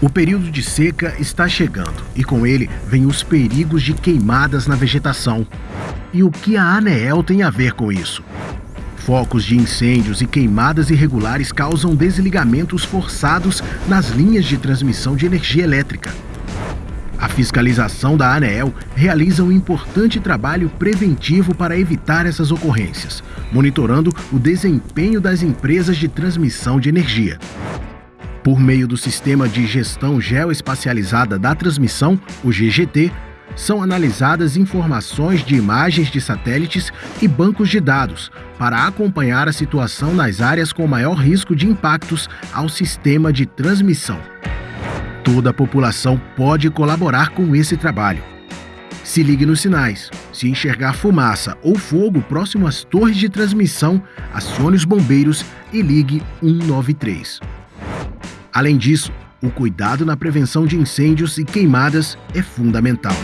O período de seca está chegando e com ele vem os perigos de queimadas na vegetação. E o que a ANEEL tem a ver com isso? Focos de incêndios e queimadas irregulares causam desligamentos forçados nas linhas de transmissão de energia elétrica. A fiscalização da ANEEL realiza um importante trabalho preventivo para evitar essas ocorrências, monitorando o desempenho das empresas de transmissão de energia. Por meio do Sistema de Gestão Geoespacializada da Transmissão, o GGT, são analisadas informações de imagens de satélites e bancos de dados para acompanhar a situação nas áreas com maior risco de impactos ao sistema de transmissão. Toda a população pode colaborar com esse trabalho. Se ligue nos sinais. Se enxergar fumaça ou fogo próximo às torres de transmissão, acione os bombeiros e ligue 193. Além disso, o cuidado na prevenção de incêndios e queimadas é fundamental.